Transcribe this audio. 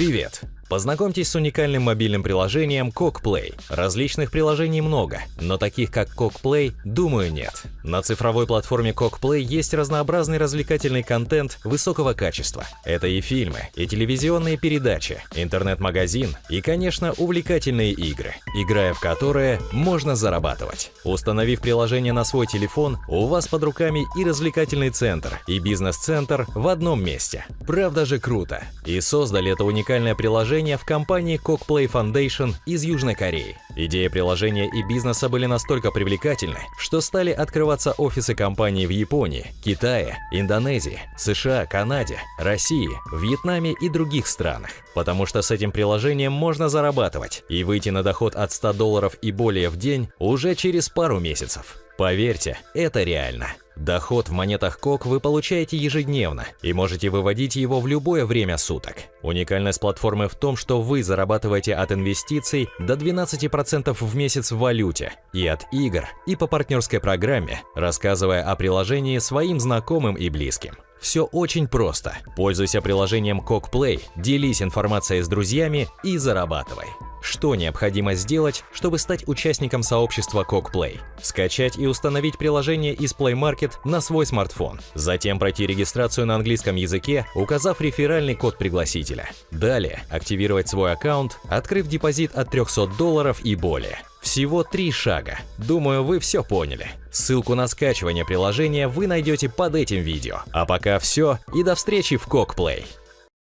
Привет! Познакомьтесь с уникальным мобильным приложением CockPlay. Различных приложений много, но таких как CockPlay, думаю, нет. На цифровой платформе CockPlay есть разнообразный развлекательный контент высокого качества. Это и фильмы, и телевизионные передачи, интернет-магазин и, конечно, увлекательные игры, играя в которые можно зарабатывать. Установив приложение на свой телефон, у вас под руками и развлекательный центр, и бизнес-центр в одном месте. Правда же круто. И создали это уникальное приложение приложения в компании Cockplay Foundation из Южной Кореи. Идея приложения и бизнеса были настолько привлекательны, что стали открываться офисы компании в Японии, Китае, Индонезии, США, Канаде, России, Вьетнаме и других странах. Потому что с этим приложением можно зарабатывать и выйти на доход от 100 долларов и более в день уже через пару месяцев. Поверьте, это реально. Доход в монетах КОК вы получаете ежедневно и можете выводить его в любое время суток. Уникальность платформы в том, что вы зарабатываете от инвестиций до 12% в месяц в валюте, и от игр, и по партнерской программе, рассказывая о приложении своим знакомым и близким. Все очень просто. Пользуйся приложением CockPlay, делись информацией с друзьями и зарабатывай. Что необходимо сделать, чтобы стать участником сообщества CockPlay? Скачать и установить приложение из Play Market на свой смартфон. Затем пройти регистрацию на английском языке, указав реферальный код пригласителя. Далее активировать свой аккаунт, открыв депозит от 300 долларов и более. Всего три шага. Думаю, вы все поняли. Ссылку на скачивание приложения вы найдете под этим видео. А пока все и до встречи в CockPlay.